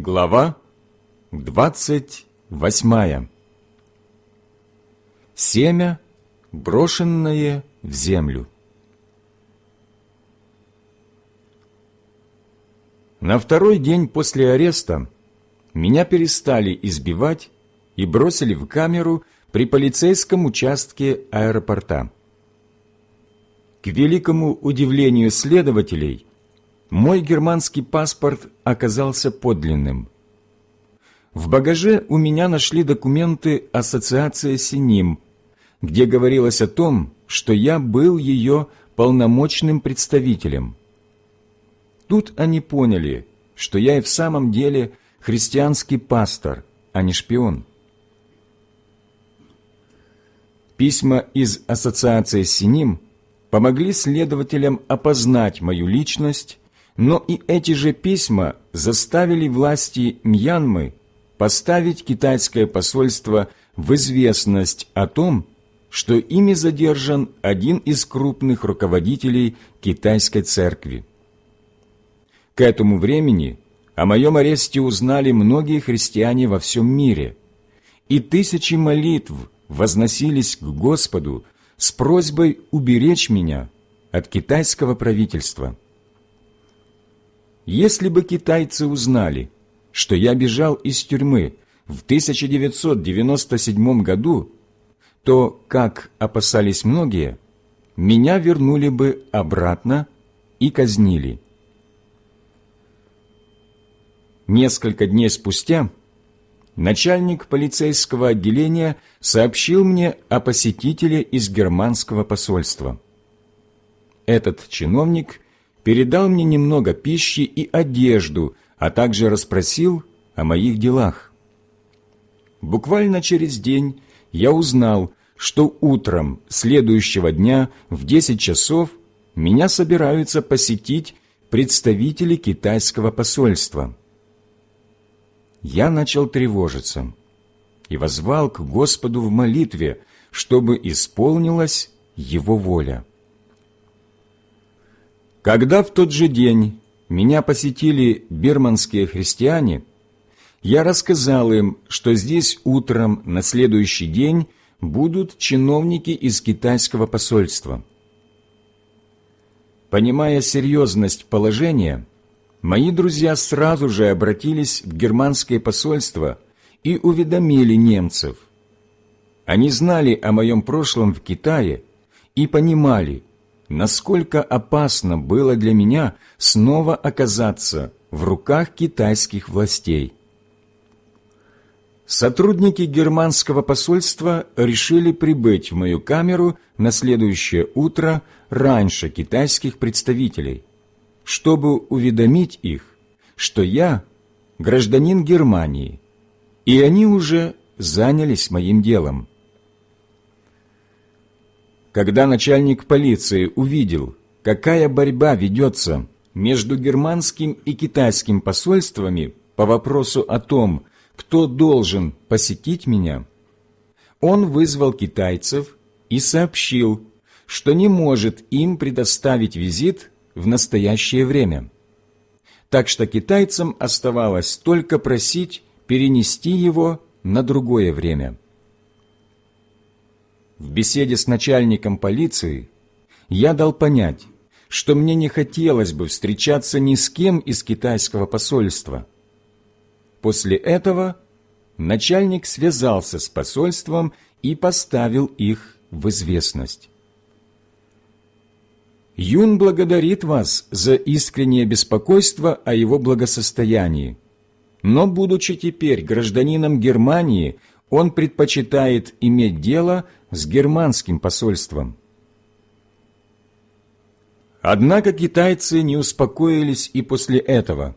Глава двадцать восьмая. Семя, брошенное в землю. На второй день после ареста меня перестали избивать и бросили в камеру при полицейском участке аэропорта. К великому удивлению следователей, мой германский паспорт оказался подлинным. В багаже у меня нашли документы Ассоциации Синим, где говорилось о том, что я был ее полномочным представителем. Тут они поняли, что я и в самом деле христианский пастор, а не шпион. Письма из Ассоциации Синим помогли следователям опознать мою личность но и эти же письма заставили власти Мьянмы поставить китайское посольство в известность о том, что ими задержан один из крупных руководителей китайской церкви. К этому времени о моем аресте узнали многие христиане во всем мире, и тысячи молитв возносились к Господу с просьбой уберечь меня от китайского правительства. Если бы китайцы узнали, что я бежал из тюрьмы в 1997 году, то, как опасались многие, меня вернули бы обратно и казнили. Несколько дней спустя начальник полицейского отделения сообщил мне о посетителе из германского посольства. Этот чиновник передал мне немного пищи и одежду, а также расспросил о моих делах. Буквально через день я узнал, что утром следующего дня в 10 часов меня собираются посетить представители китайского посольства. Я начал тревожиться и возвал к Господу в молитве, чтобы исполнилась Его воля. Когда в тот же день меня посетили бирманские христиане, я рассказал им, что здесь утром на следующий день будут чиновники из китайского посольства. Понимая серьезность положения, мои друзья сразу же обратились в германское посольство и уведомили немцев. Они знали о моем прошлом в Китае и понимали, насколько опасно было для меня снова оказаться в руках китайских властей. Сотрудники германского посольства решили прибыть в мою камеру на следующее утро раньше китайских представителей, чтобы уведомить их, что я гражданин Германии, и они уже занялись моим делом. Когда начальник полиции увидел, какая борьба ведется между германским и китайским посольствами по вопросу о том, кто должен посетить меня, он вызвал китайцев и сообщил, что не может им предоставить визит в настоящее время. Так что китайцам оставалось только просить перенести его на другое время. В беседе с начальником полиции я дал понять, что мне не хотелось бы встречаться ни с кем из китайского посольства. После этого начальник связался с посольством и поставил их в известность. Юн благодарит вас за искреннее беспокойство о его благосостоянии. Но, будучи теперь гражданином Германии, он предпочитает иметь дело с германским посольством. Однако китайцы не успокоились и после этого.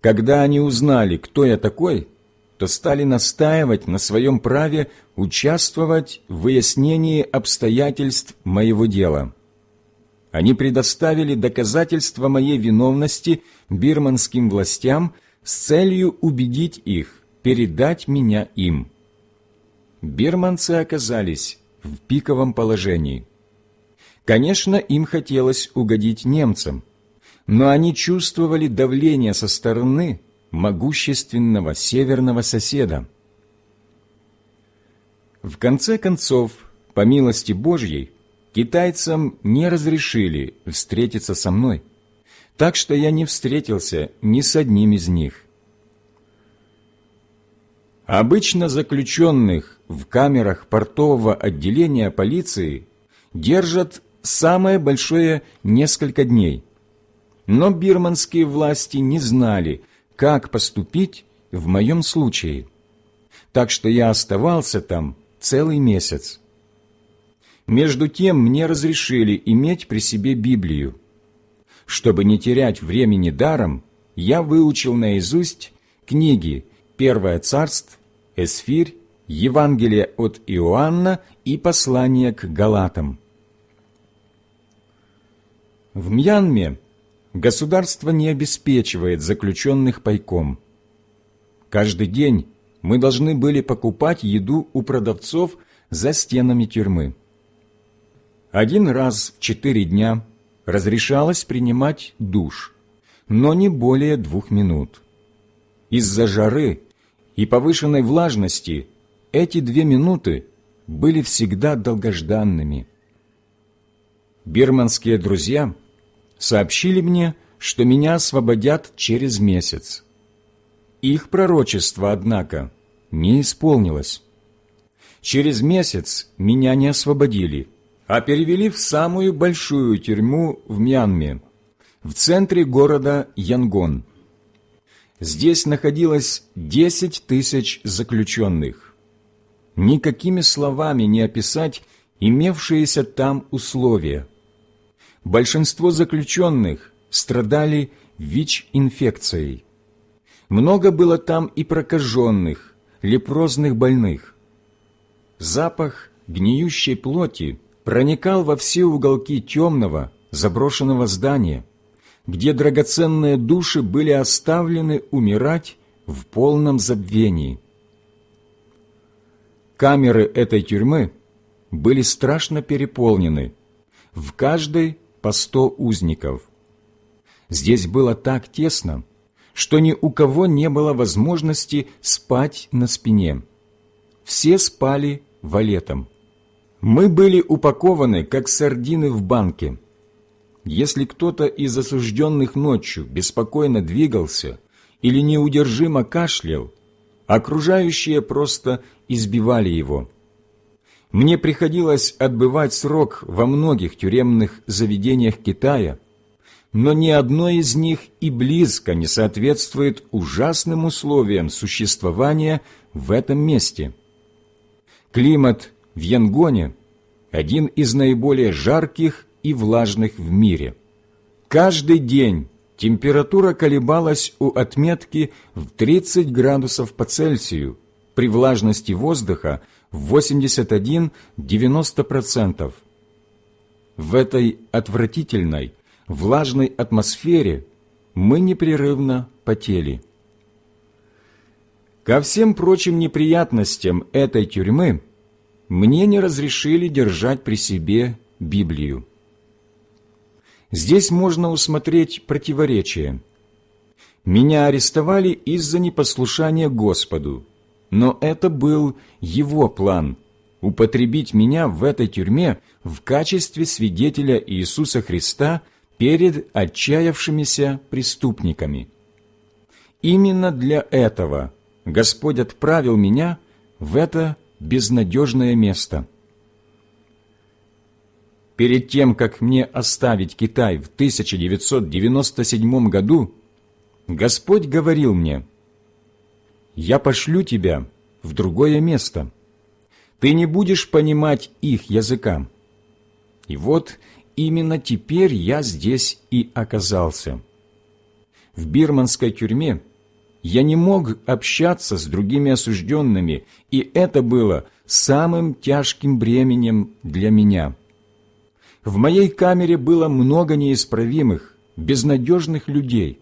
Когда они узнали, кто я такой, то стали настаивать на своем праве участвовать в выяснении обстоятельств моего дела. Они предоставили доказательства моей виновности бирманским властям с целью убедить их передать меня им бирманцы оказались в пиковом положении. Конечно, им хотелось угодить немцам, но они чувствовали давление со стороны могущественного северного соседа. В конце концов, по милости Божьей, китайцам не разрешили встретиться со мной, так что я не встретился ни с одним из них. Обычно заключенных в камерах портового отделения полиции держат самое большое несколько дней. Но бирманские власти не знали, как поступить в моем случае. Так что я оставался там целый месяц. Между тем мне разрешили иметь при себе Библию. Чтобы не терять времени даром, я выучил наизусть книги «Первое царство», «Эсфирь», «Евангелие от Иоанна» и «Послание к Галатам». В Мьянме государство не обеспечивает заключенных пайком. Каждый день мы должны были покупать еду у продавцов за стенами тюрьмы. Один раз в четыре дня разрешалось принимать душ, но не более двух минут. Из-за жары и повышенной влажности эти две минуты были всегда долгожданными. Бирманские друзья сообщили мне, что меня освободят через месяц. Их пророчество, однако, не исполнилось. Через месяц меня не освободили, а перевели в самую большую тюрьму в Мьянме, в центре города Янгон. Здесь находилось десять тысяч заключенных. Никакими словами не описать имевшиеся там условия. Большинство заключенных страдали ВИЧ-инфекцией. Много было там и прокаженных, лепрозных больных. Запах гниющей плоти проникал во все уголки темного, заброшенного здания, где драгоценные души были оставлены умирать в полном забвении. Камеры этой тюрьмы были страшно переполнены, в каждой по сто узников. Здесь было так тесно, что ни у кого не было возможности спать на спине. Все спали валетом. Мы были упакованы, как сардины в банке. Если кто-то из осужденных ночью беспокойно двигался или неудержимо кашлял, окружающие просто избивали его. Мне приходилось отбывать срок во многих тюремных заведениях Китая – но ни одно из них и близко не соответствует ужасным условиям существования в этом месте. Климат в Янгоне – один из наиболее жарких и влажных в мире. Каждый день температура колебалась у отметки в 30 градусов по Цельсию при влажности воздуха в 81-90%. В этой отвратительной, влажной атмосфере мы непрерывно потели. Ко всем прочим неприятностям этой тюрьмы мне не разрешили держать при себе Библию. Здесь можно усмотреть противоречие. Меня арестовали из-за непослушания Господу, но это был Его план – употребить меня в этой тюрьме в качестве свидетеля Иисуса Христа – перед отчаявшимися преступниками. Именно для этого Господь отправил меня в это безнадежное место. Перед тем, как мне оставить Китай в 1997 году, Господь говорил мне, «Я пошлю тебя в другое место. Ты не будешь понимать их языка». И вот именно теперь я здесь и оказался. В бирманской тюрьме я не мог общаться с другими осужденными, и это было самым тяжким бременем для меня. В моей камере было много неисправимых, безнадежных людей.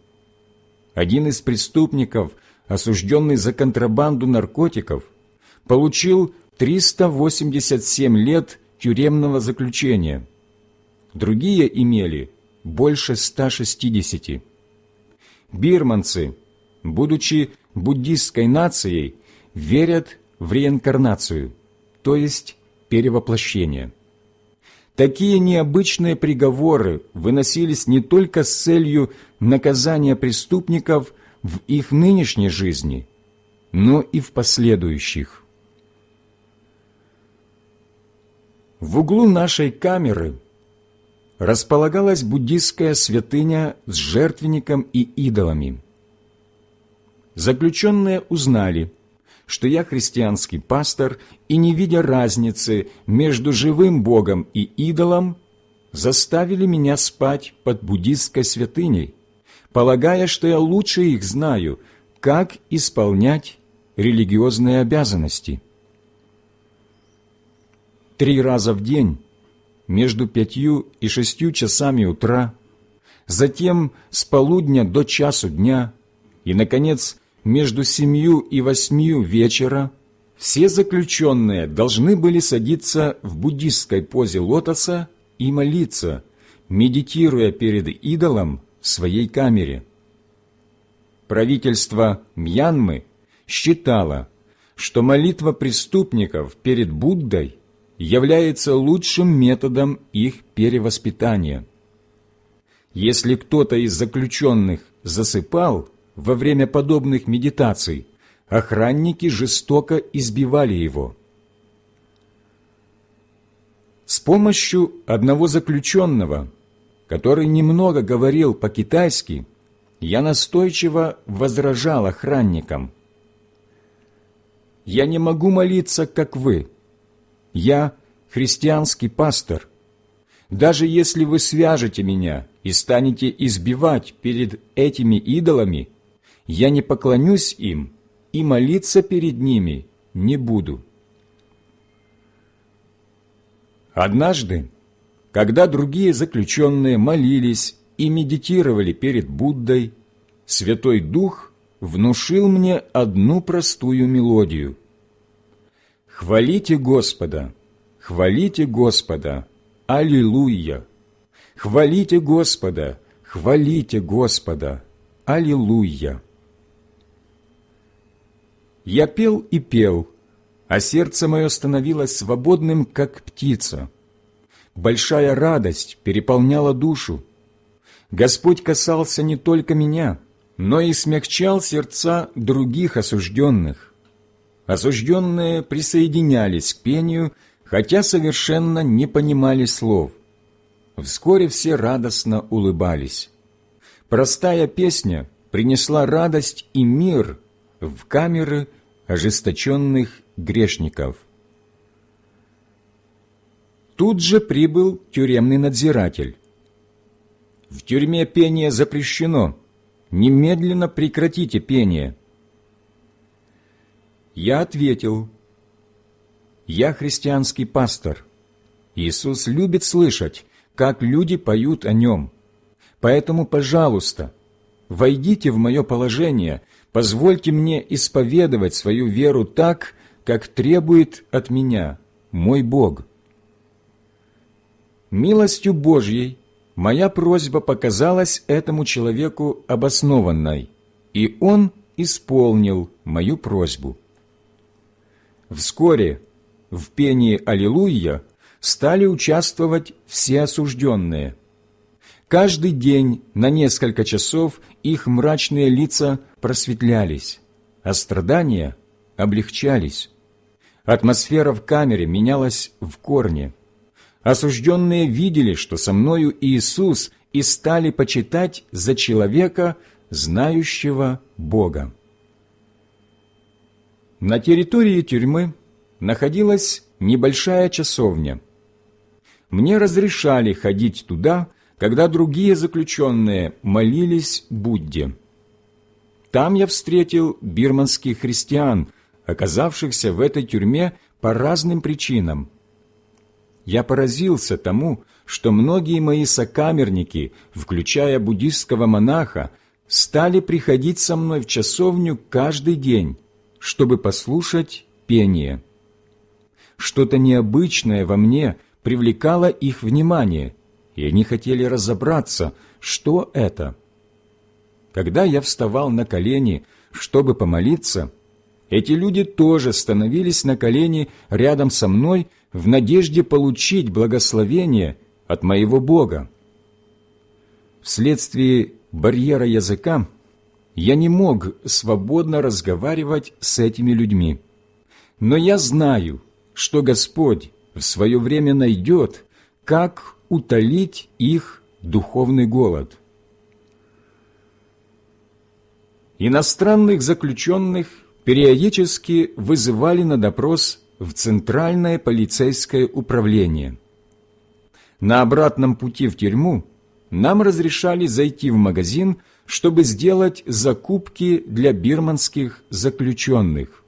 Один из преступников, осужденный за контрабанду наркотиков, получил 387 лет тюремного заключения – другие имели больше 160. Бирманцы будучи буддистской нацией, верят в реинкарнацию, то есть перевоплощение. Такие необычные приговоры выносились не только с целью наказания преступников в их нынешней жизни, но и в последующих. В углу нашей камеры располагалась буддистская святыня с жертвенником и идолами. Заключенные узнали, что я христианский пастор, и, не видя разницы между живым Богом и идолом, заставили меня спать под буддистской святыней, полагая, что я лучше их знаю, как исполнять религиозные обязанности. Три раза в день, между пятью и шестью часами утра, затем с полудня до часу дня и, наконец, между семью и восьмью вечера все заключенные должны были садиться в буддистской позе лотоса и молиться, медитируя перед идолом в своей камере. Правительство Мьянмы считало, что молитва преступников перед Буддой является лучшим методом их перевоспитания. Если кто-то из заключенных засыпал, во время подобных медитаций охранники жестоко избивали его. С помощью одного заключенного, который немного говорил по-китайски, я настойчиво возражал охранникам. «Я не могу молиться, как вы. Я христианский пастор. Даже если вы свяжете меня и станете избивать перед этими идолами, я не поклонюсь им и молиться перед ними не буду. Однажды, когда другие заключенные молились и медитировали перед Буддой, Святой Дух внушил мне одну простую мелодию. «Хвалите Господа! Хвалите Господа! Аллилуйя! Хвалите Господа! Хвалите Господа! Аллилуйя!» Я пел и пел, а сердце мое становилось свободным, как птица. Большая радость переполняла душу. Господь касался не только меня, но и смягчал сердца других осужденных. Осужденные присоединялись к пению, хотя совершенно не понимали слов. Вскоре все радостно улыбались. Простая песня принесла радость и мир в камеры ожесточенных грешников. Тут же прибыл тюремный надзиратель. «В тюрьме пение запрещено. Немедленно прекратите пение». Я ответил, «Я христианский пастор. Иисус любит слышать, как люди поют о Нем. Поэтому, пожалуйста, войдите в мое положение – Позвольте мне исповедовать свою веру так, как требует от меня мой Бог. Милостью Божьей моя просьба показалась этому человеку обоснованной, и он исполнил мою просьбу. Вскоре в пении «Аллилуйя» стали участвовать все осужденные – Каждый день на несколько часов их мрачные лица просветлялись, а страдания облегчались. Атмосфера в камере менялась в корне. Осужденные видели, что со мною Иисус, и стали почитать за человека, знающего Бога. На территории тюрьмы находилась небольшая часовня. Мне разрешали ходить туда, когда другие заключенные молились Будде. Там я встретил бирманских христиан, оказавшихся в этой тюрьме по разным причинам. Я поразился тому, что многие мои сокамерники, включая буддистского монаха, стали приходить со мной в часовню каждый день, чтобы послушать пение. Что-то необычное во мне привлекало их внимание – и они хотели разобраться, что это. когда я вставал на колени, чтобы помолиться, эти люди тоже становились на колени рядом со мной в надежде получить благословение от моего Бога. Вследствие барьера языка я не мог свободно разговаривать с этими людьми. Но я знаю, что Господь в свое время найдет, как утолить их духовный голод. Иностранных заключенных периодически вызывали на допрос в Центральное полицейское управление. На обратном пути в тюрьму нам разрешали зайти в магазин, чтобы сделать закупки для бирманских заключенных.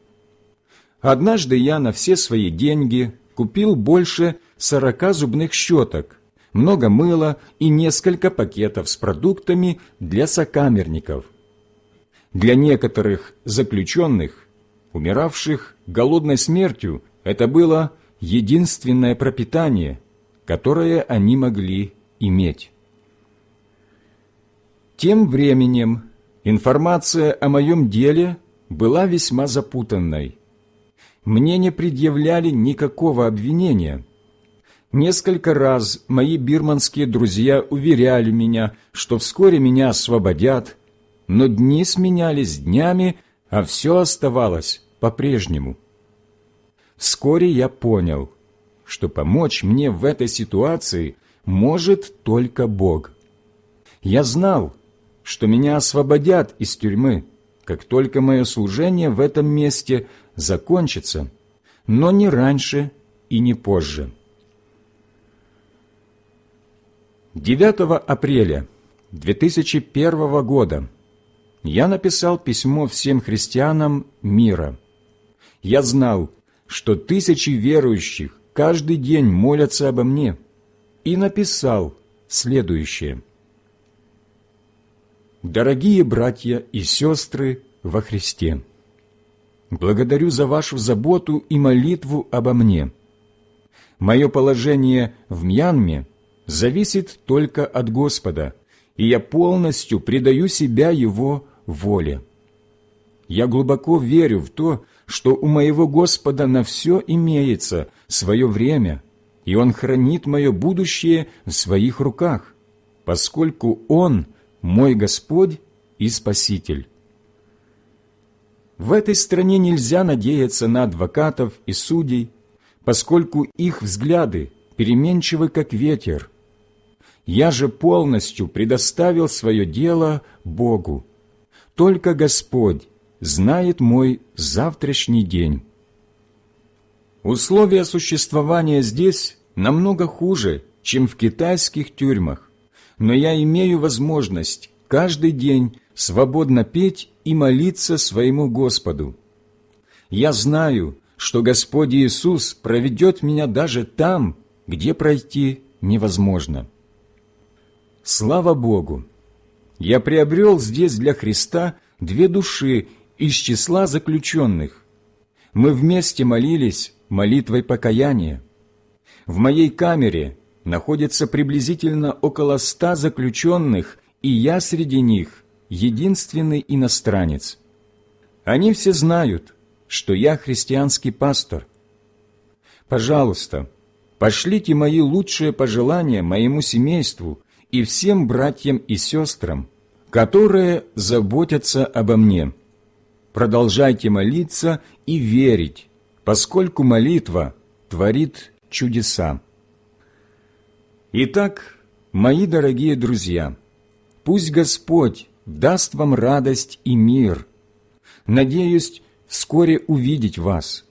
Однажды я на все свои деньги купил больше сорока зубных щеток, много мыла и несколько пакетов с продуктами для сокамерников. Для некоторых заключенных, умиравших голодной смертью, это было единственное пропитание, которое они могли иметь. Тем временем информация о моем деле была весьма запутанной. Мне не предъявляли никакого обвинения. Несколько раз мои бирманские друзья уверяли меня, что вскоре меня освободят, но дни сменялись днями, а все оставалось по-прежнему. Вскоре я понял, что помочь мне в этой ситуации может только Бог. Я знал, что меня освободят из тюрьмы, как только мое служение в этом месте закончится, но не раньше и не позже. 9 апреля 2001 года я написал письмо всем христианам мира. Я знал, что тысячи верующих каждый день молятся обо мне, и написал следующее – Дорогие братья и сестры во Христе, благодарю за вашу заботу и молитву обо мне. Мое положение в Мьянме зависит только от Господа, и я полностью предаю себя Его воле. Я глубоко верю в то, что у моего Господа на все имеется свое время, и Он хранит мое будущее в своих руках, поскольку Он – мой Господь и Спаситель. В этой стране нельзя надеяться на адвокатов и судей, поскольку их взгляды переменчивы, как ветер. Я же полностью предоставил свое дело Богу. Только Господь знает мой завтрашний день. Условия существования здесь намного хуже, чем в китайских тюрьмах но я имею возможность каждый день свободно петь и молиться своему Господу. Я знаю, что Господь Иисус проведет меня даже там, где пройти невозможно. Слава Богу! Я приобрел здесь для Христа две души из числа заключенных. Мы вместе молились молитвой покаяния. В моей камере находится приблизительно около ста заключенных, и я среди них единственный иностранец. Они все знают, что я христианский пастор. Пожалуйста, пошлите мои лучшие пожелания моему семейству и всем братьям и сестрам, которые заботятся обо мне. Продолжайте молиться и верить, поскольку молитва творит чудеса. Итак, мои дорогие друзья, пусть Господь даст вам радость и мир. Надеюсь вскоре увидеть вас.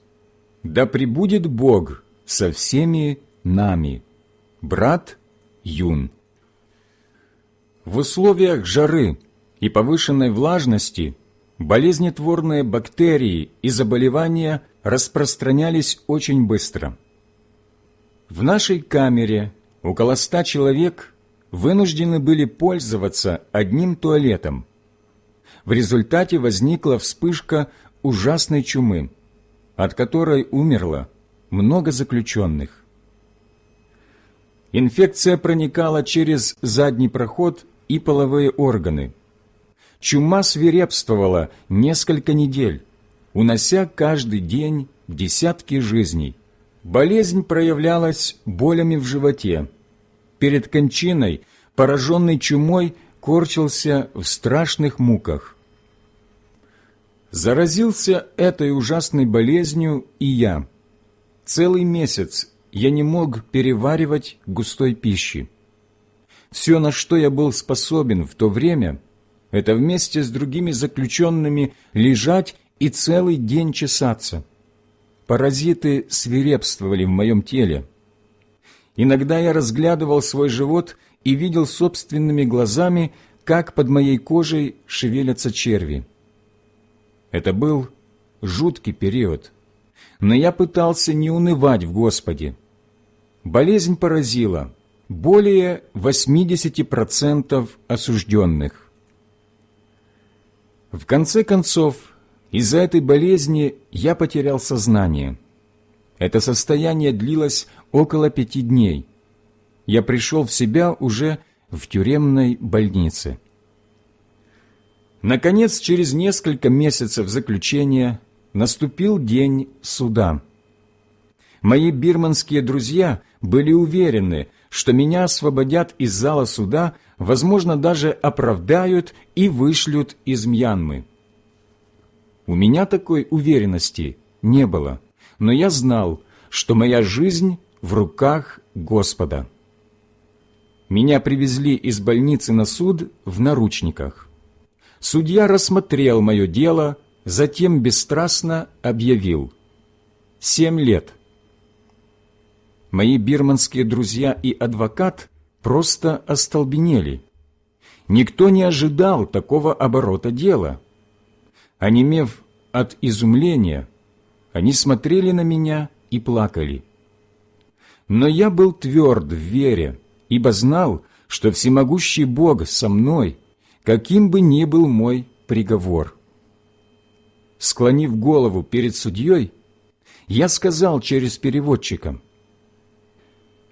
Да пребудет Бог со всеми нами. Брат Юн. В условиях жары и повышенной влажности болезнетворные бактерии и заболевания распространялись очень быстро. В нашей камере около ста человек вынуждены были пользоваться одним туалетом. В результате возникла вспышка ужасной чумы, от которой умерло много заключенных. Инфекция проникала через задний проход и половые органы. чума свирепствовала несколько недель, унося каждый день десятки жизней. Болезнь проявлялась болями в животе. Перед кончиной, пораженный чумой, корчился в страшных муках. Заразился этой ужасной болезнью и я. Целый месяц я не мог переваривать густой пищи. Все, на что я был способен в то время, это вместе с другими заключенными лежать и целый день чесаться. Паразиты свирепствовали в моем теле. Иногда я разглядывал свой живот и видел собственными глазами, как под моей кожей шевелятся черви. Это был жуткий период, но я пытался не унывать в Господе. Болезнь поразила более 80% осужденных. В конце концов, из-за этой болезни я потерял сознание. Это состояние длилось около пяти дней. Я пришел в себя уже в тюремной больнице. Наконец, через несколько месяцев заключения наступил день суда. Мои бирманские друзья были уверены, что меня освободят из зала суда, возможно, даже оправдают и вышлют из Мьянмы. У меня такой уверенности не было, но я знал, что моя жизнь в руках Господа. Меня привезли из больницы на суд в наручниках. Судья рассмотрел мое дело, затем бесстрастно объявил «Семь лет». Мои бирманские друзья и адвокат просто остолбенели. Никто не ожидал такого оборота дела. Онемев от изумления, они смотрели на меня и плакали. Но я был тверд в вере, ибо знал, что всемогущий Бог со мной, каким бы ни был мой приговор. Склонив голову перед судьей, я сказал через переводчика,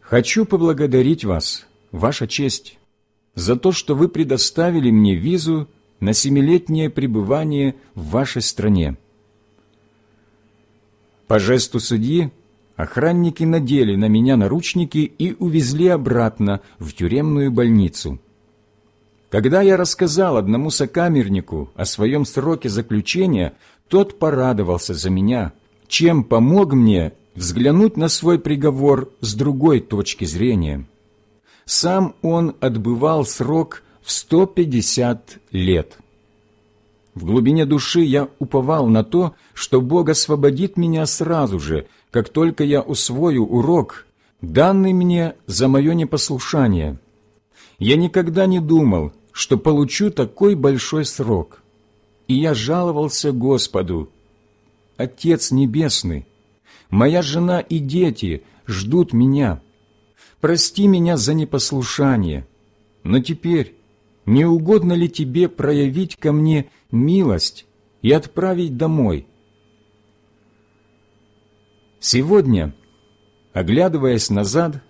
«Хочу поблагодарить вас, Ваша честь, за то, что вы предоставили мне визу на семилетнее пребывание в вашей стране. По жесту судьи охранники надели на меня наручники и увезли обратно в тюремную больницу. Когда я рассказал одному сокамернику о своем сроке заключения, тот порадовался за меня, чем помог мне взглянуть на свой приговор с другой точки зрения. Сам он отбывал срок в 150 лет. В глубине души я уповал на то, что Бог освободит меня сразу же, как только я усвою урок, данный мне за мое непослушание. Я никогда не думал, что получу такой большой срок. И я жаловался Господу. «Отец Небесный, моя жена и дети ждут меня. Прости меня за непослушание, но теперь не угодно ли тебе проявить ко мне милость и отправить домой?» Сегодня, оглядываясь назад,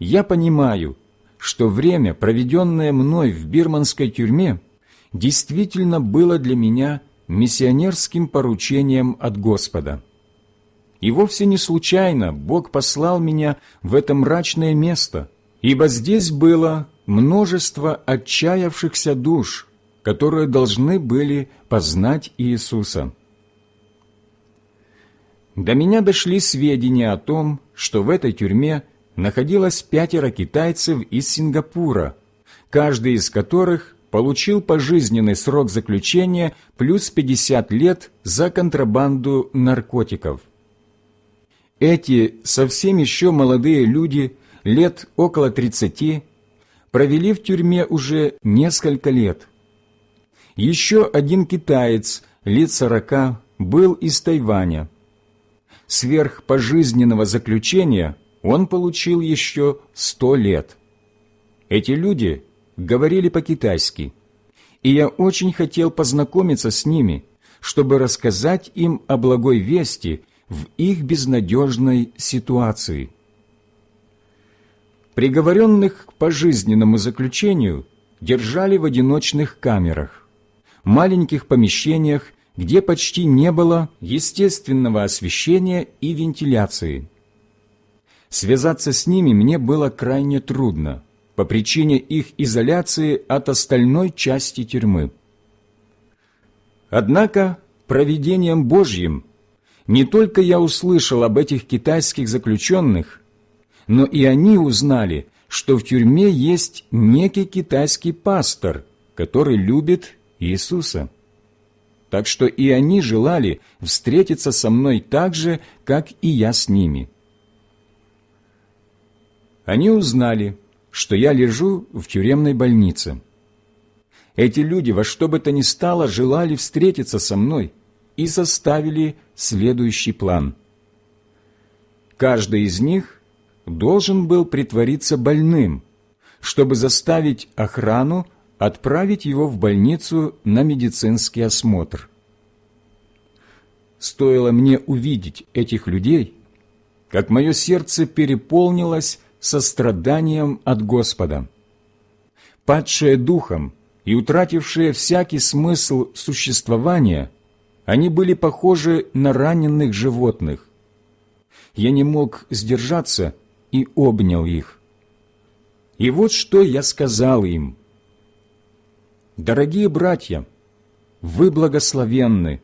я понимаю, что время, проведенное мной в бирманской тюрьме, действительно было для меня миссионерским поручением от Господа. И вовсе не случайно Бог послал меня в это мрачное место, ибо здесь было множество отчаявшихся душ, которые должны были познать Иисуса. До меня дошли сведения о том, что в этой тюрьме находилось пятеро китайцев из Сингапура, каждый из которых получил пожизненный срок заключения плюс 50 лет за контрабанду наркотиков. Эти совсем еще молодые люди, лет около 30, провели в тюрьме уже несколько лет. Еще один китаец, лет 40, был из Тайваня. Сверх пожизненного заключения он получил еще сто лет. Эти люди говорили по-китайски, и я очень хотел познакомиться с ними, чтобы рассказать им о благой вести в их безнадежной ситуации. Приговоренных к пожизненному заключению держали в одиночных камерах. маленьких помещениях, где почти не было естественного освещения и вентиляции. Связаться с ними мне было крайне трудно по причине их изоляции от остальной части тюрьмы. Однако провидением Божьим не только я услышал об этих китайских заключенных, но и они узнали, что в тюрьме есть некий китайский пастор, который любит Иисуса. Так что и они желали встретиться со мной так же, как и я с ними. Они узнали, что я лежу в тюремной больнице. Эти люди во что бы то ни стало желали встретиться со мной и составили следующий план. Каждый из них должен был притвориться больным, чтобы заставить охрану отправить его в больницу на медицинский осмотр. Стоило мне увидеть этих людей, как мое сердце переполнилось состраданием от Господа. Падшие духом и утратившие всякий смысл существования, они были похожи на раненых животных. Я не мог сдержаться и обнял их. И вот что я сказал им. «Дорогие братья, вы благословенны.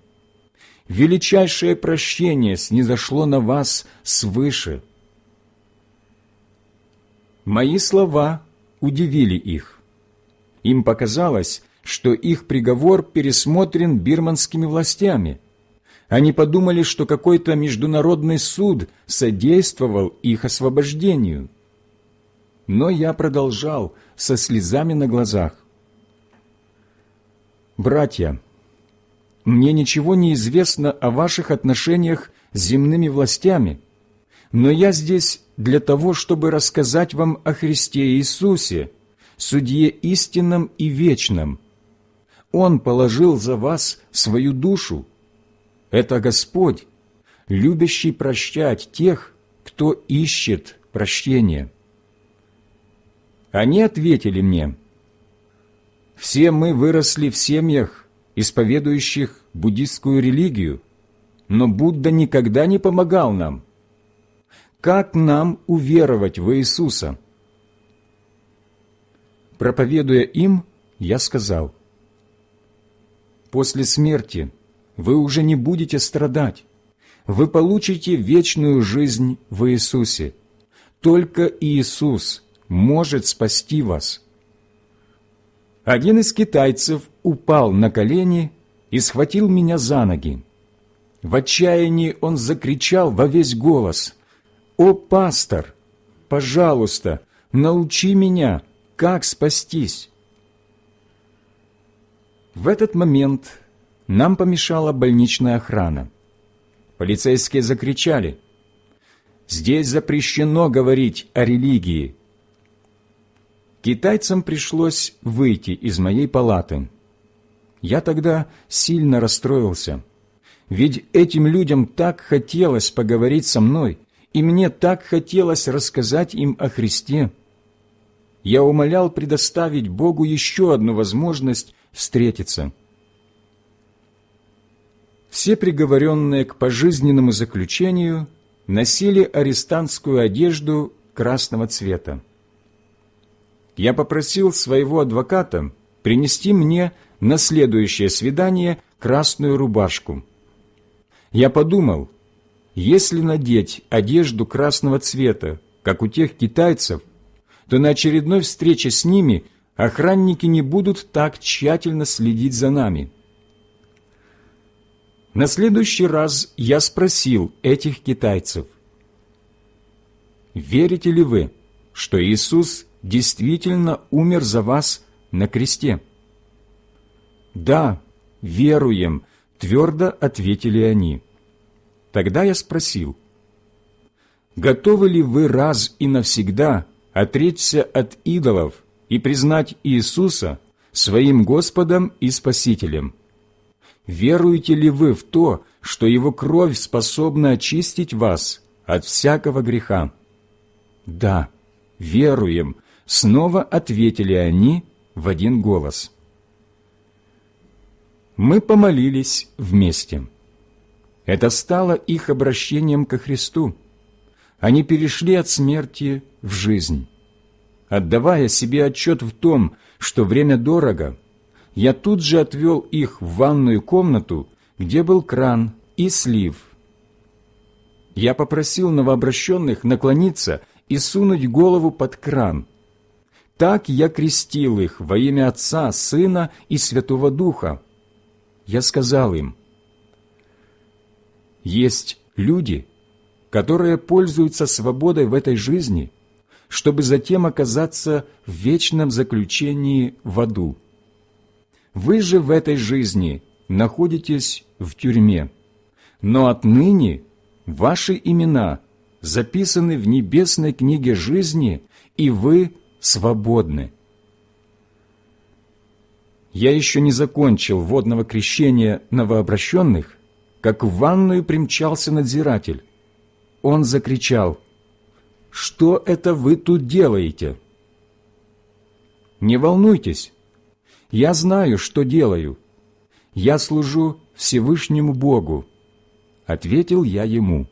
Величайшее прощение снизошло на вас свыше». Мои слова удивили их. Им показалось, что их приговор пересмотрен бирманскими властями. Они подумали, что какой-то международный суд содействовал их освобождению. Но я продолжал со слезами на глазах. «Братья, мне ничего не известно о ваших отношениях с земными властями, но я здесь для того, чтобы рассказать вам о Христе Иисусе, Судье истинном и вечном. Он положил за вас свою душу. Это Господь, любящий прощать тех, кто ищет прощения. Они ответили мне, «Все мы выросли в семьях, исповедующих буддистскую религию, но Будда никогда не помогал нам. Как нам уверовать в Иисуса?» Проповедуя им, я сказал, «После смерти вы уже не будете страдать, вы получите вечную жизнь в Иисусе. Только Иисус может спасти вас». Один из китайцев упал на колени и схватил меня за ноги. В отчаянии он закричал во весь голос, «О, пастор, пожалуйста, научи меня, как спастись? В этот момент нам помешала больничная охрана. Полицейские закричали, «Здесь запрещено говорить о религии». Китайцам пришлось выйти из моей палаты. Я тогда сильно расстроился, ведь этим людям так хотелось поговорить со мной, и мне так хотелось рассказать им о Христе я умолял предоставить Богу еще одну возможность встретиться. Все приговоренные к пожизненному заключению носили арестантскую одежду красного цвета. Я попросил своего адвоката принести мне на следующее свидание красную рубашку. Я подумал, если надеть одежду красного цвета, как у тех китайцев, то на очередной встрече с ними охранники не будут так тщательно следить за нами. На следующий раз я спросил этих китайцев, «Верите ли вы, что Иисус действительно умер за вас на кресте?» «Да, веруем», — твердо ответили они. Тогда я спросил, «Готовы ли вы раз и навсегда отречься от идолов и признать Иисуса своим Господом и Спасителем. Веруете ли вы в то, что Его кровь способна очистить вас от всякого греха? Да, веруем, снова ответили они в один голос. Мы помолились вместе. Это стало их обращением ко Христу. Они перешли от смерти в жизнь. Отдавая себе отчет в том, что время дорого, я тут же отвел их в ванную комнату, где был кран и слив. Я попросил новообращенных наклониться и сунуть голову под кран. Так я крестил их во имя Отца, Сына и Святого Духа. Я сказал им, «Есть люди, которые пользуются свободой в этой жизни – чтобы затем оказаться в вечном заключении в аду. Вы же в этой жизни находитесь в тюрьме, но отныне ваши имена записаны в небесной книге жизни, и вы свободны. Я еще не закончил водного крещения новообращенных, как в ванную примчался надзиратель. Он закричал – что это вы тут делаете?» «Не волнуйтесь, я знаю, что делаю. Я служу Всевышнему Богу», — ответил я ему.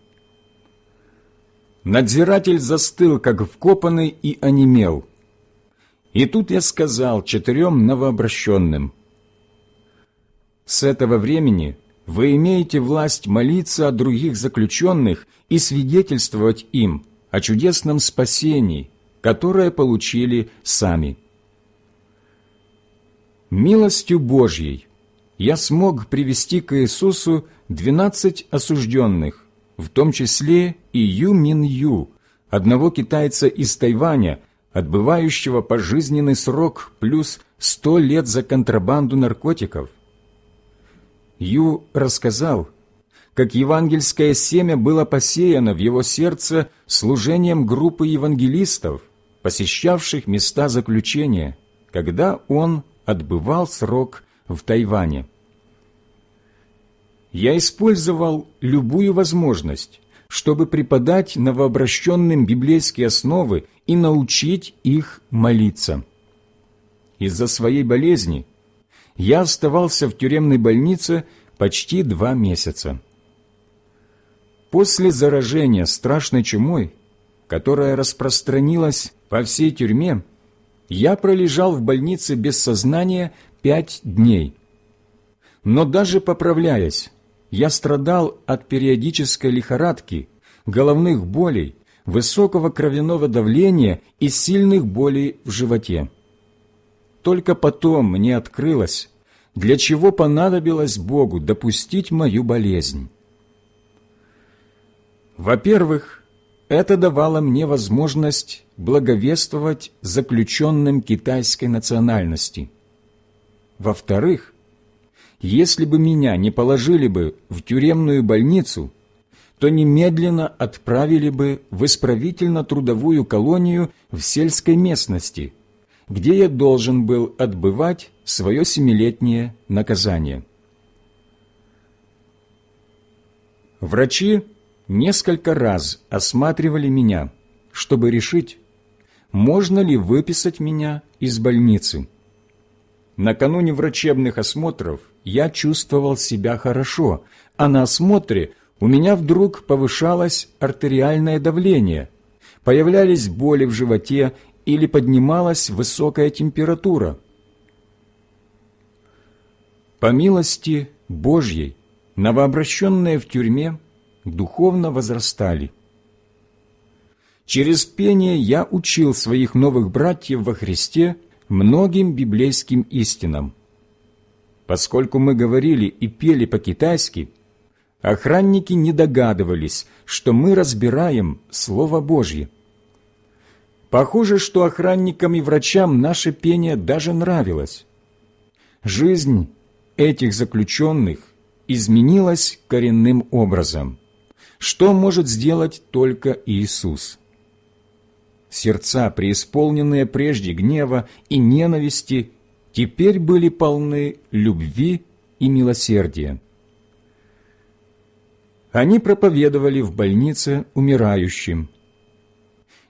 Надзиратель застыл, как вкопанный, и онемел. И тут я сказал четырем новообращенным, «С этого времени вы имеете власть молиться о других заключенных и свидетельствовать им, о чудесном спасении, которое получили сами. Милостью Божьей я смог привести к Иисусу двенадцать осужденных, в том числе и Ю Мин Ю, одного китайца из Тайваня, отбывающего пожизненный срок плюс сто лет за контрабанду наркотиков. Ю рассказал, как евангельское семя было посеяно в его сердце служением группы евангелистов, посещавших места заключения, когда он отбывал срок в Тайване. Я использовал любую возможность, чтобы преподать новообращенным библейские основы и научить их молиться. Из-за своей болезни я оставался в тюремной больнице почти два месяца. После заражения страшной чумой, которая распространилась по всей тюрьме, я пролежал в больнице без сознания пять дней. Но даже поправляясь, я страдал от периодической лихорадки, головных болей, высокого кровяного давления и сильных болей в животе. Только потом мне открылось, для чего понадобилось Богу допустить мою болезнь. Во-первых, это давало мне возможность благовествовать заключенным китайской национальности. Во-вторых, если бы меня не положили бы в тюремную больницу, то немедленно отправили бы в исправительно-трудовую колонию в сельской местности, где я должен был отбывать свое семилетнее наказание. Врачи несколько раз осматривали меня, чтобы решить, можно ли выписать меня из больницы. Накануне врачебных осмотров я чувствовал себя хорошо, а на осмотре у меня вдруг повышалось артериальное давление, появлялись боли в животе или поднималась высокая температура. По милости Божьей, новообращенные в тюрьме духовно возрастали. Через пение я учил своих новых братьев во Христе многим библейским истинам. Поскольку мы говорили и пели по-китайски, охранники не догадывались, что мы разбираем Слово Божье. Похоже, что охранникам и врачам наше пение даже нравилось. Жизнь этих заключенных изменилась коренным образом – что может сделать только Иисус. Сердца, преисполненные прежде гнева и ненависти, теперь были полны любви и милосердия. Они проповедовали в больнице умирающим.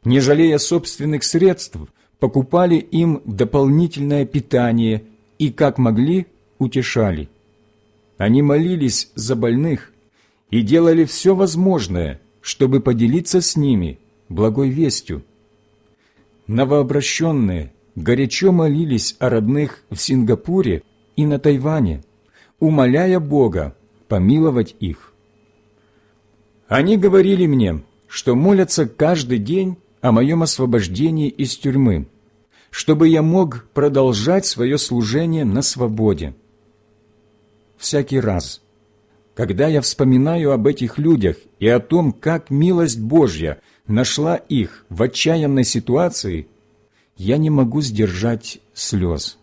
Не жалея собственных средств, покупали им дополнительное питание и, как могли, утешали. Они молились за больных и делали все возможное, чтобы поделиться с ними благой вестью. Новообращенные горячо молились о родных в Сингапуре и на Тайване, умоляя Бога помиловать их. Они говорили мне, что молятся каждый день о моем освобождении из тюрьмы, чтобы я мог продолжать свое служение на свободе. Всякий раз, когда я вспоминаю об этих людях и о том, как милость Божья нашла их в отчаянной ситуации, я не могу сдержать слез.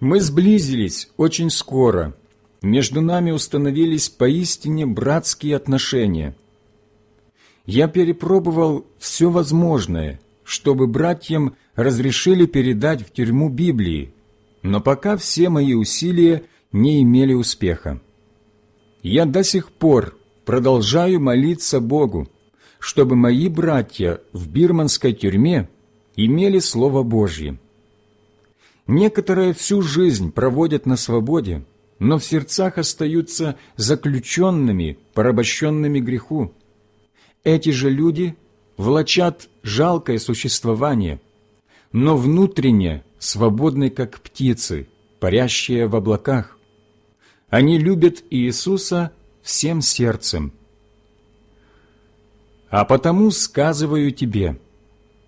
Мы сблизились очень скоро. Между нами установились поистине братские отношения – я перепробовал все возможное, чтобы братьям разрешили передать в тюрьму Библии, но пока все мои усилия не имели успеха. Я до сих пор продолжаю молиться Богу, чтобы мои братья в бирманской тюрьме имели Слово Божье. Некоторые всю жизнь проводят на свободе, но в сердцах остаются заключенными, порабощенными греху. Эти же люди влачат жалкое существование, но внутренне свободны, как птицы, парящие в облаках. Они любят Иисуса всем сердцем. А потому сказываю тебе,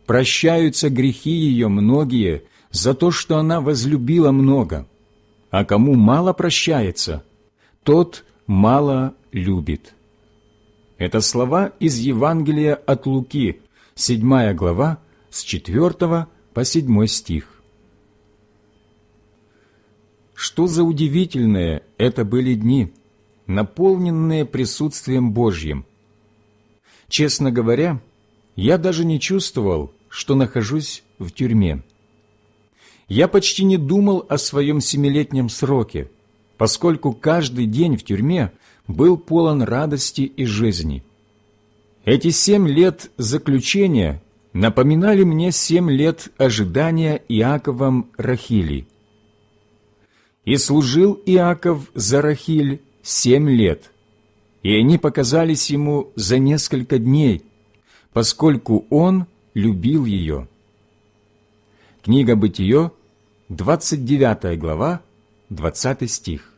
прощаются грехи ее многие за то, что она возлюбила много, а кому мало прощается, тот мало любит». Это слова из Евангелия от Луки, 7 глава, с 4 по 7 стих. Что за удивительные это были дни, наполненные присутствием Божьим. Честно говоря, я даже не чувствовал, что нахожусь в тюрьме. Я почти не думал о своем семилетнем сроке, поскольку каждый день в тюрьме был полон радости и жизни. Эти семь лет заключения напоминали мне семь лет ожидания Иаковом Рахили. И служил Иаков за Рахиль семь лет, и они показались ему за несколько дней, поскольку он любил ее. Книга Бытие, 29 глава, 20 стих.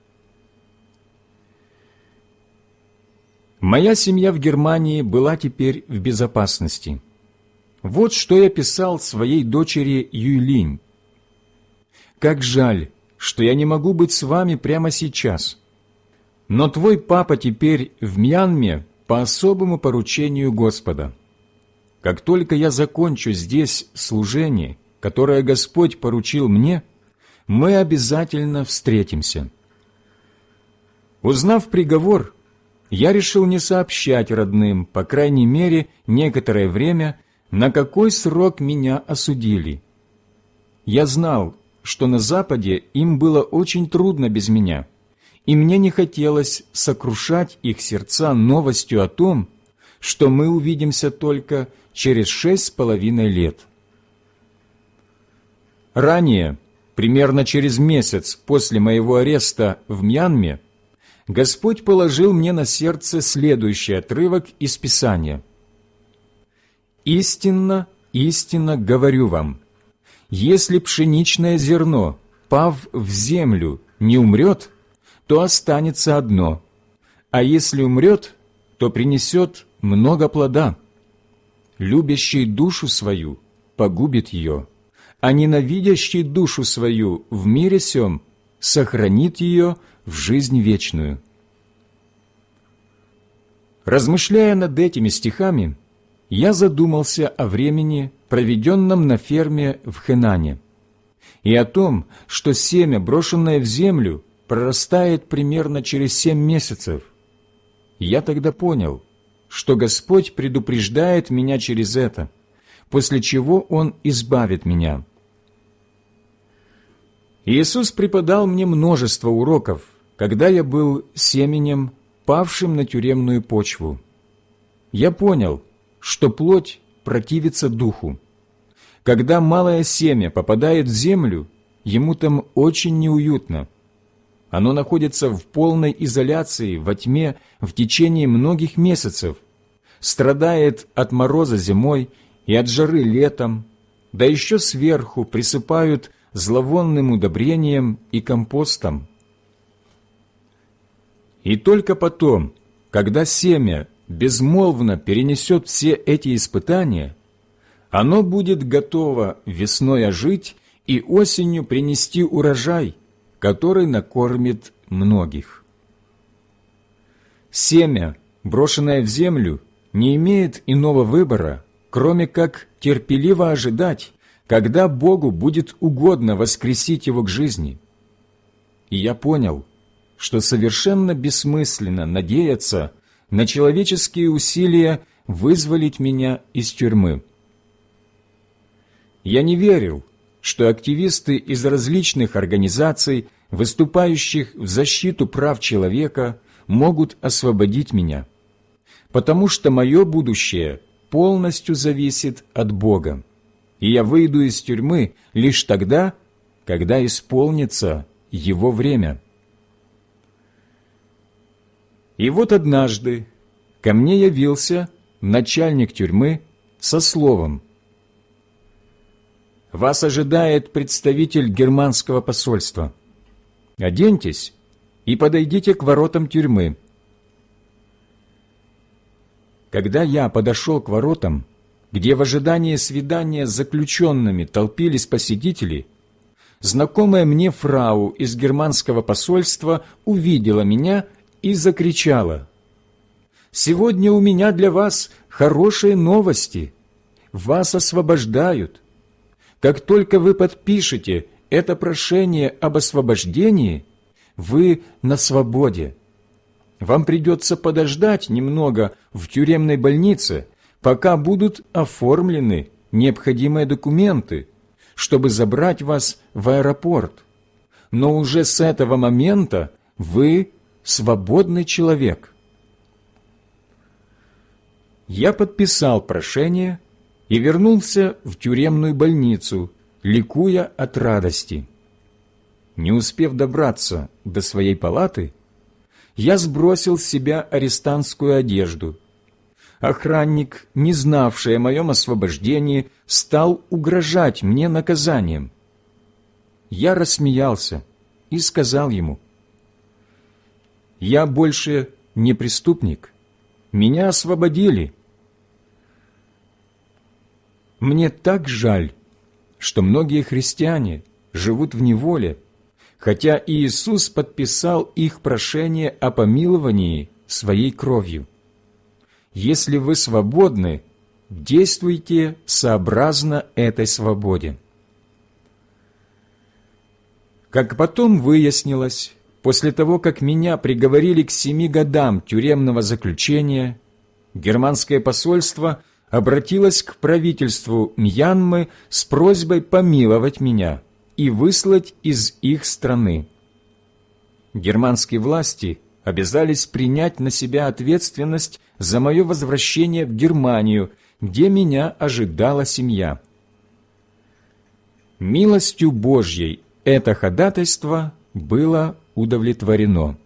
Моя семья в Германии была теперь в безопасности. Вот что я писал своей дочери Юйлинь. «Как жаль, что я не могу быть с вами прямо сейчас. Но твой папа теперь в Мьянме по особому поручению Господа. Как только я закончу здесь служение, которое Господь поручил мне, мы обязательно встретимся». Узнав приговор, я решил не сообщать родным, по крайней мере, некоторое время, на какой срок меня осудили. Я знал, что на Западе им было очень трудно без меня, и мне не хотелось сокрушать их сердца новостью о том, что мы увидимся только через шесть с половиной лет. Ранее, примерно через месяц после моего ареста в Мьянме, Господь положил мне на сердце следующий отрывок из Писания. «Истинно, истинно говорю вам, если пшеничное зерно, пав в землю, не умрет, то останется одно, а если умрет, то принесет много плода. Любящий душу свою погубит ее, а ненавидящий душу свою в мире сем сохранит ее в жизнь вечную. Размышляя над этими стихами, я задумался о времени, проведенном на ферме в Хенане, и о том, что семя, брошенное в землю, прорастает примерно через семь месяцев. Я тогда понял, что Господь предупреждает меня через это, после чего Он избавит меня – Иисус преподал мне множество уроков, когда я был семенем, павшим на тюремную почву. Я понял, что плоть противится духу. Когда малое семя попадает в землю, ему там очень неуютно. оно находится в полной изоляции во тьме в течение многих месяцев, страдает от мороза зимой и от жары летом, да еще сверху присыпают зловонным удобрением и компостом. И только потом, когда семя безмолвно перенесет все эти испытания, оно будет готово весной ожить и осенью принести урожай, который накормит многих. Семя, брошенное в землю, не имеет иного выбора, кроме как терпеливо ожидать, когда Богу будет угодно воскресить его к жизни. И я понял, что совершенно бессмысленно надеяться на человеческие усилия вызволить меня из тюрьмы. Я не верил, что активисты из различных организаций, выступающих в защиту прав человека, могут освободить меня, потому что мое будущее полностью зависит от Бога, и я выйду из тюрьмы лишь тогда, когда исполнится Его время. И вот однажды ко мне явился начальник тюрьмы со словом «Вас ожидает представитель германского посольства. Оденьтесь и подойдите к воротам тюрьмы». Когда я подошел к воротам, где в ожидании свидания с заключенными толпились посетители, знакомая мне фрау из германского посольства увидела меня и закричала. «Сегодня у меня для вас хорошие новости. Вас освобождают. Как только вы подпишете это прошение об освобождении, вы на свободе. Вам придется подождать немного в тюремной больнице, пока будут оформлены необходимые документы, чтобы забрать вас в аэропорт. Но уже с этого момента вы свободный человек. Я подписал прошение и вернулся в тюремную больницу, ликуя от радости. Не успев добраться до своей палаты, я сбросил с себя арестантскую одежду. Охранник, не знавший о моем освобождении, стал угрожать мне наказанием. Я рассмеялся и сказал ему, я больше не преступник. Меня освободили. Мне так жаль, что многие христиане живут в неволе, хотя Иисус подписал их прошение о помиловании своей кровью. Если вы свободны, действуйте сообразно этой свободе. Как потом выяснилось, После того, как меня приговорили к семи годам тюремного заключения, германское посольство обратилось к правительству Мьянмы с просьбой помиловать меня и выслать из их страны. Германские власти обязались принять на себя ответственность за мое возвращение в Германию, где меня ожидала семья. Милостью Божьей это ходатайство было удовлетворено.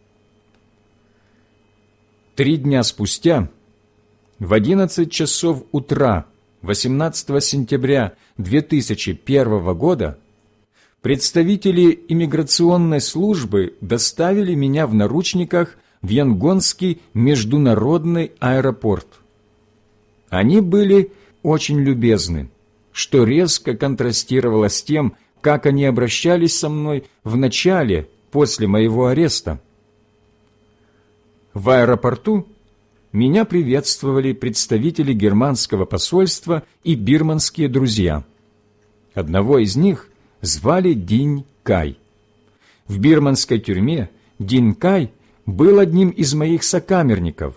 Три дня спустя, в 11 часов утра 18 сентября 2001 года, представители иммиграционной службы доставили меня в наручниках в Янгонский международный аэропорт. Они были очень любезны, что резко контрастировало с тем, как они обращались со мной в начале после моего ареста. В аэропорту меня приветствовали представители германского посольства и бирманские друзья. Одного из них звали Динь Кай. В бирманской тюрьме Динь Кай был одним из моих сокамерников.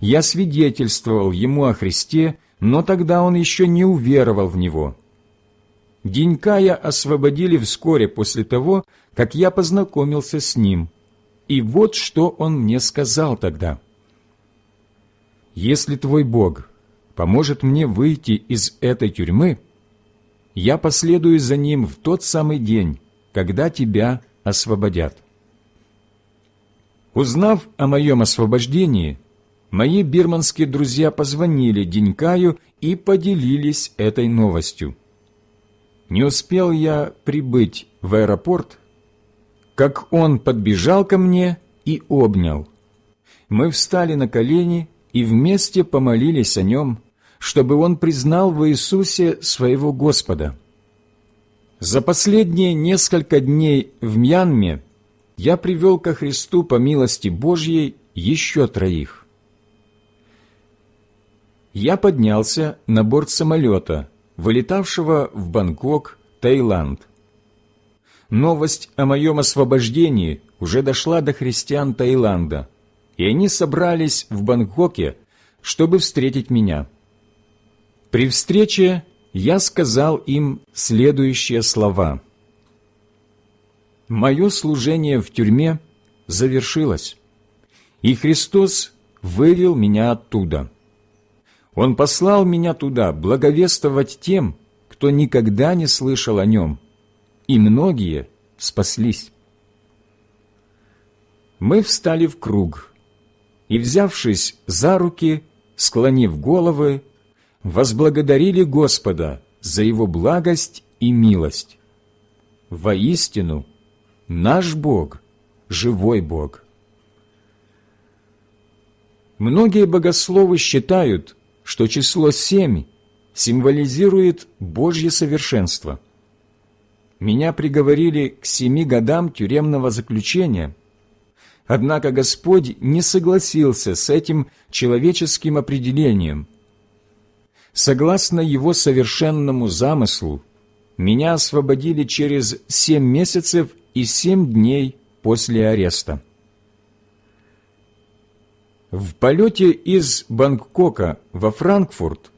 Я свидетельствовал ему о Христе, но тогда он еще не уверовал в Него. Денькая освободили вскоре после того, как я познакомился с ним. И вот что он мне сказал тогда. «Если твой Бог поможет мне выйти из этой тюрьмы, я последую за ним в тот самый день, когда тебя освободят». Узнав о моем освобождении, мои бирманские друзья позвонили Денькаю и поделились этой новостью. Не успел я прибыть в аэропорт, как он подбежал ко мне и обнял. Мы встали на колени и вместе помолились о нем, чтобы он признал в Иисусе своего Господа. За последние несколько дней в Мьянме я привел ко Христу по милости Божьей еще троих. Я поднялся на борт самолета, вылетавшего в Бангкок, Таиланд. Новость о моем освобождении уже дошла до христиан Таиланда, и они собрались в Бангкоке, чтобы встретить меня. При встрече я сказал им следующие слова. «Мое служение в тюрьме завершилось, и Христос вывел меня оттуда. Он послал меня туда благовествовать тем, кто никогда не слышал о нем, и многие спаслись. Мы встали в круг и, взявшись за руки, склонив головы, возблагодарили Господа за Его благость и милость. Воистину, наш Бог – живой Бог. Многие богословы считают, что число семь символизирует Божье совершенство. Меня приговорили к семи годам тюремного заключения, однако Господь не согласился с этим человеческим определением. Согласно Его совершенному замыслу, меня освободили через семь месяцев и семь дней после ареста. В полете из Бангкока во Франкфурт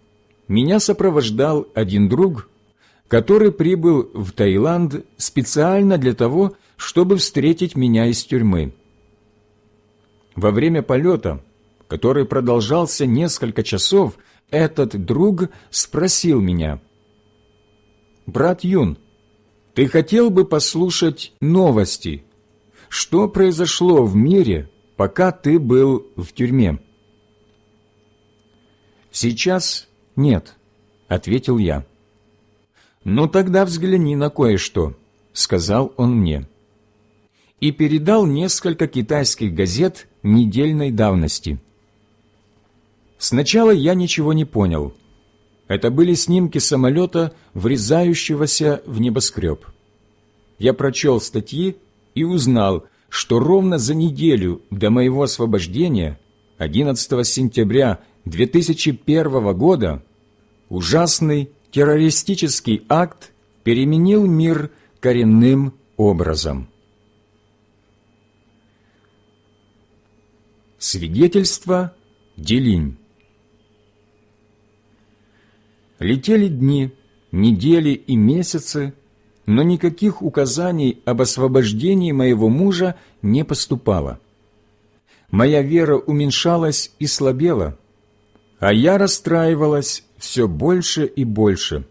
меня сопровождал один друг, который прибыл в Таиланд специально для того, чтобы встретить меня из тюрьмы. Во время полета, который продолжался несколько часов, этот друг спросил меня, «Брат Юн, ты хотел бы послушать новости? Что произошло в мире, пока ты был в тюрьме?» «Сейчас нет», — ответил я. «Ну тогда взгляни на кое-что», — сказал он мне. И передал несколько китайских газет недельной давности. Сначала я ничего не понял. Это были снимки самолета, врезающегося в небоскреб. Я прочел статьи и узнал, что ровно за неделю до моего освобождения, 11 сентября 2001 года, ужасный террористический акт переменил мир коренным образом. Свидетельство Делинь Летели дни, недели и месяцы, но никаких указаний об освобождении моего мужа не поступало. Моя вера уменьшалась и слабела, а я расстраивалась все больше и больше.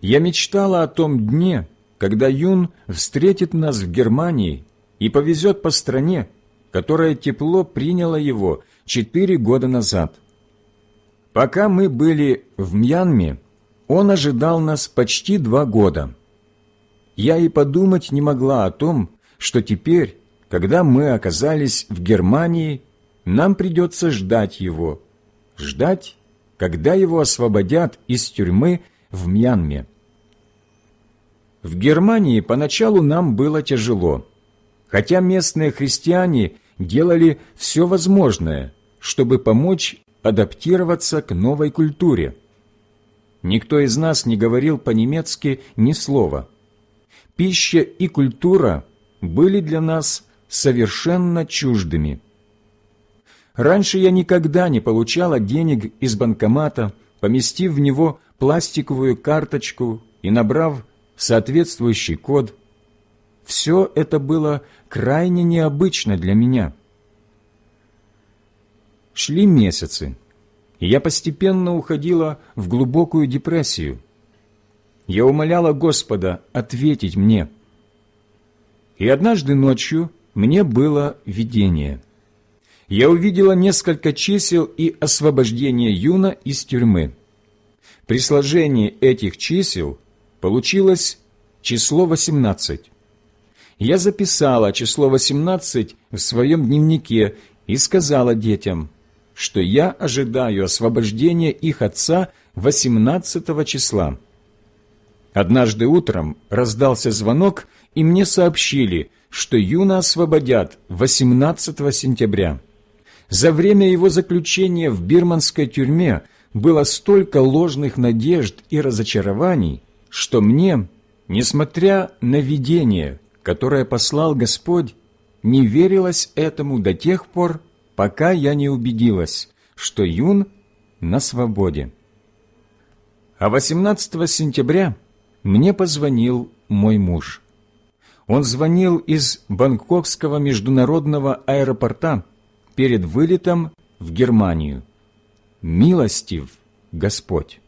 Я мечтала о том дне, когда Юн встретит нас в Германии и повезет по стране, которая тепло приняла его четыре года назад. Пока мы были в Мьянме, он ожидал нас почти два года – я и подумать не могла о том, что теперь, когда мы оказались в Германии, нам придется ждать его, ждать, когда его освободят из тюрьмы в Мьянме. В Германии поначалу нам было тяжело, хотя местные христиане делали все возможное, чтобы помочь адаптироваться к новой культуре. Никто из нас не говорил по-немецки ни слова – пища и культура были для нас совершенно чуждыми. Раньше я никогда не получала денег из банкомата, поместив в него пластиковую карточку и набрав соответствующий код. Все это было крайне необычно для меня. Шли месяцы, и я постепенно уходила в глубокую депрессию – я умоляла Господа ответить мне. И однажды ночью, мне было видение. Я увидела несколько чисел и освобождение Юна из тюрьмы. При сложении этих чисел получилось число 18. Я записала число 18 в своем дневнике и сказала детям, что я ожидаю освобождения их отца 18 числа. Однажды утром раздался звонок, и мне сообщили, что Юна освободят 18 сентября. За время его заключения в бирманской тюрьме было столько ложных надежд и разочарований, что мне, несмотря на видение, которое послал Господь, не верилось этому до тех пор, пока я не убедилась, что Юн на свободе. А 18 сентября мне позвонил мой муж. Он звонил из Бангкокского международного аэропорта перед вылетом в Германию. Милостив Господь!